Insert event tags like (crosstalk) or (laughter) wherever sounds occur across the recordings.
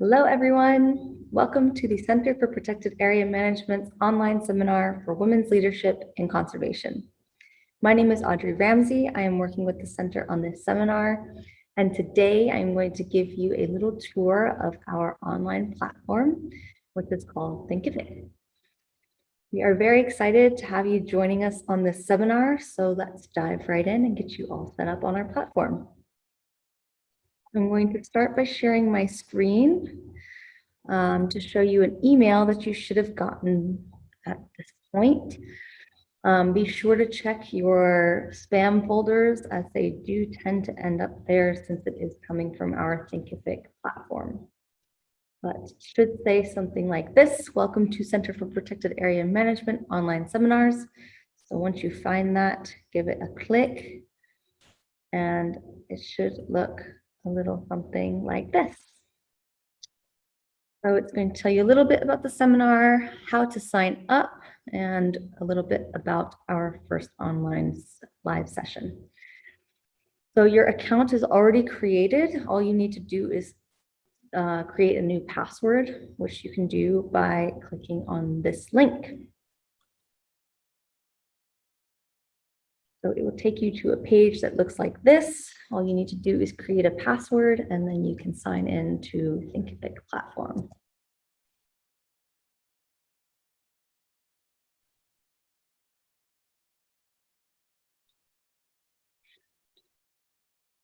Hello, everyone. Welcome to the Center for Protected Area Management's online seminar for Women's Leadership in Conservation. My name is Audrey Ramsey. I am working with the center on this seminar. And today I'm going to give you a little tour of our online platform, which is called Thinkific. We are very excited to have you joining us on this seminar. So let's dive right in and get you all set up on our platform. I'm going to start by sharing my screen um, to show you an email that you should have gotten at this point. Um, be sure to check your spam folders as they do tend to end up there since it is coming from our Thinkific platform. But should say something like this, welcome to Center for Protected Area Management online seminars. So once you find that, give it a click and it should look a little something like this. So it's going to tell you a little bit about the seminar, how to sign up, and a little bit about our first online live session. So your account is already created. All you need to do is uh, create a new password, which you can do by clicking on this link. So it will take you to a page that looks like this. All you need to do is create a password and then you can sign in to Thinkific platform.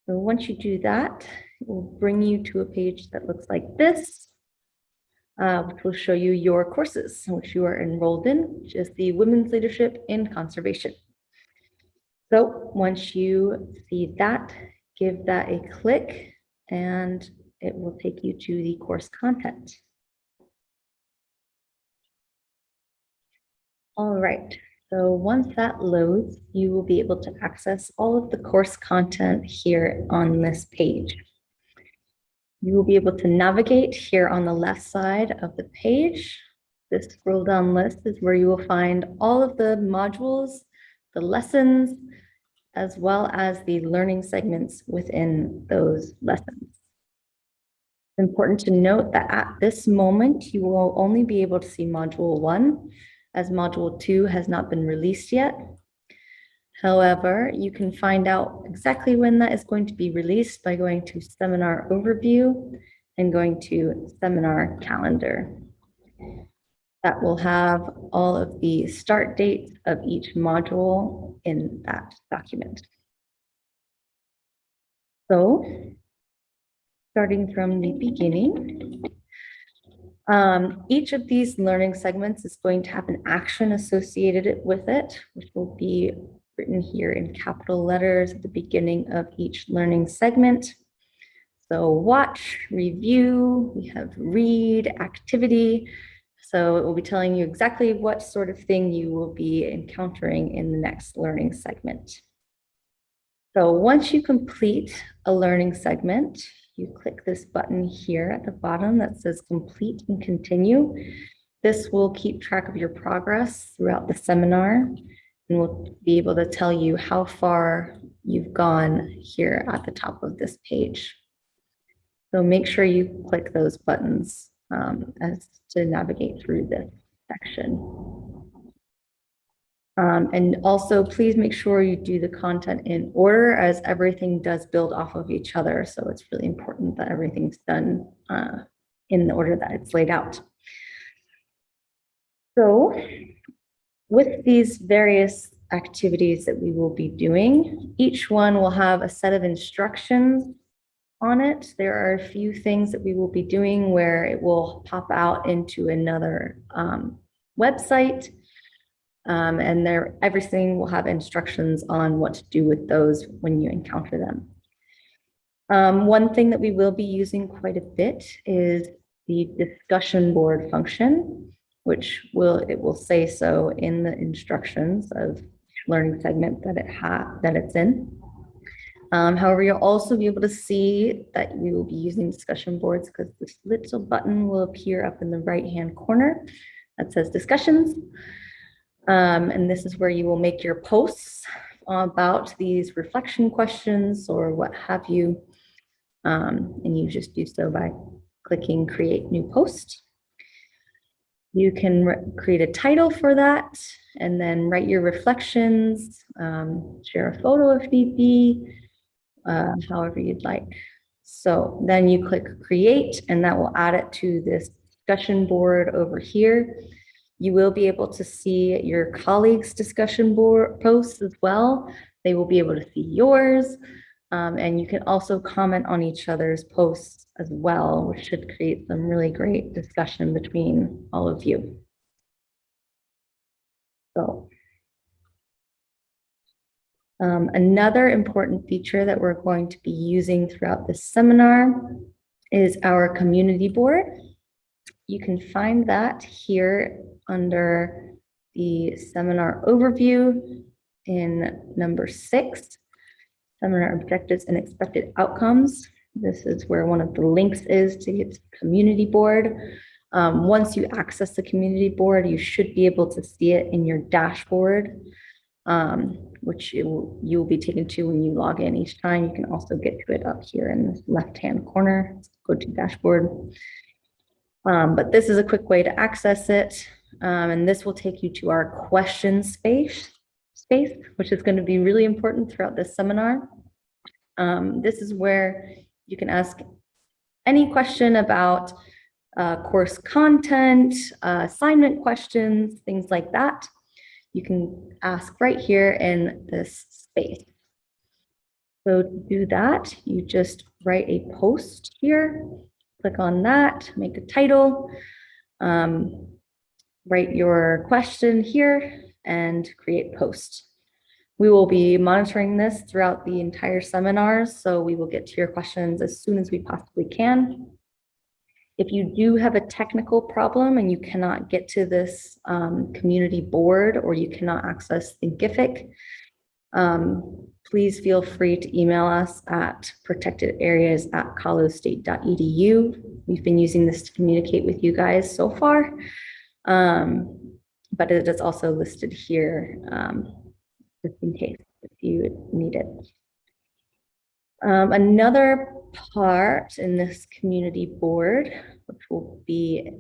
So once you do that, it will bring you to a page that looks like this, uh, which will show you your courses, which you are enrolled in, which is the Women's Leadership in Conservation. So once you see that, give that a click and it will take you to the course content. All right, so once that loads, you will be able to access all of the course content here on this page. You will be able to navigate here on the left side of the page. This scroll down list is where you will find all of the modules, the lessons, as well as the learning segments within those lessons. It's important to note that at this moment, you will only be able to see module one as module two has not been released yet. However, you can find out exactly when that is going to be released by going to seminar overview and going to seminar calendar that will have all of the start dates of each module in that document. So starting from the beginning, um, each of these learning segments is going to have an action associated with it, which will be written here in capital letters at the beginning of each learning segment. So watch, review, we have read, activity, so it will be telling you exactly what sort of thing you will be encountering in the next learning segment. So once you complete a learning segment, you click this button here at the bottom that says complete and continue. This will keep track of your progress throughout the seminar and will be able to tell you how far you've gone here at the top of this page. So make sure you click those buttons um, as to navigate through this section. Um, and also please make sure you do the content in order as everything does build off of each other. So it's really important that everything's done uh, in the order that it's laid out. So with these various activities that we will be doing, each one will have a set of instructions on it. There are a few things that we will be doing where it will pop out into another um, website. Um, and there, everything will have instructions on what to do with those when you encounter them. Um, one thing that we will be using quite a bit is the discussion board function, which will it will say so in the instructions of learning segment that it ha that it's in. Um, however, you'll also be able to see that you will be using discussion boards because this little button will appear up in the right-hand corner that says discussions. Um, and this is where you will make your posts about these reflection questions or what have you. Um, and you just do so by clicking create new post. You can create a title for that and then write your reflections, um, share a photo if need be, uh, however you'd like. So then you click create and that will add it to this discussion board over here. You will be able to see your colleagues' discussion board posts as well. They will be able to see yours. Um, and you can also comment on each other's posts as well, which should create some really great discussion between all of you. So. Um, another important feature that we're going to be using throughout this seminar is our community board. You can find that here under the seminar overview in number six, seminar objectives and expected outcomes. This is where one of the links is to get to the community board. Um, once you access the community board, you should be able to see it in your dashboard, um, which you will, you will be taken to when you log in each time. You can also get to it up here in the left-hand corner. Go to dashboard. Um, but this is a quick way to access it. Um, and this will take you to our question space, space, which is going to be really important throughout this seminar. Um, this is where you can ask any question about uh, course content, uh, assignment questions, things like that. You can ask right here in this space. So to do that, you just write a post here, click on that, make a title, um, write your question here and create post. We will be monitoring this throughout the entire seminar, so we will get to your questions as soon as we possibly can. If you do have a technical problem and you cannot get to this um, community board or you cannot access Thinkific, um, please feel free to email us at protectedareas at colostate.edu. We've been using this to communicate with you guys so far, um, but it is also listed here um, just in case if you need it. Um, another part in this community board, which will be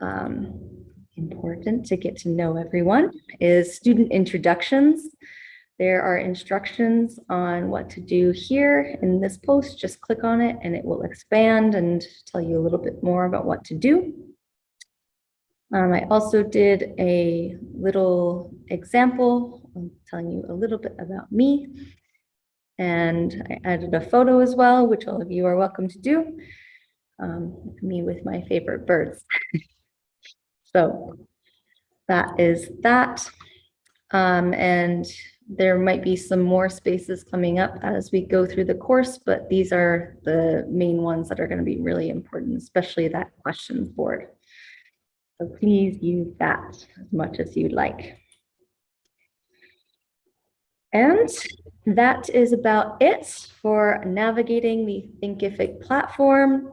um, important to get to know everyone, is student introductions. There are instructions on what to do here in this post. Just click on it and it will expand and tell you a little bit more about what to do. Um, I also did a little example telling you a little bit about me. And I added a photo as well, which all of you are welcome to do. Um, me with my favorite birds. (laughs) so that is that. Um, and there might be some more spaces coming up as we go through the course, but these are the main ones that are going to be really important, especially that questions board. So please use that as much as you'd like. And that is about it for navigating the Thinkific platform.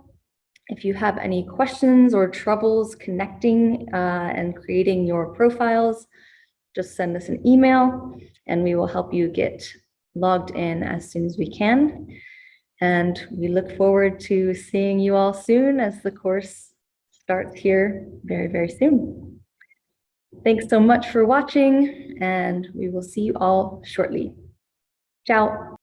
If you have any questions or troubles connecting uh, and creating your profiles, just send us an email and we will help you get logged in as soon as we can. And we look forward to seeing you all soon as the course starts here very, very soon. Thanks so much for watching and we will see you all shortly. Tchau!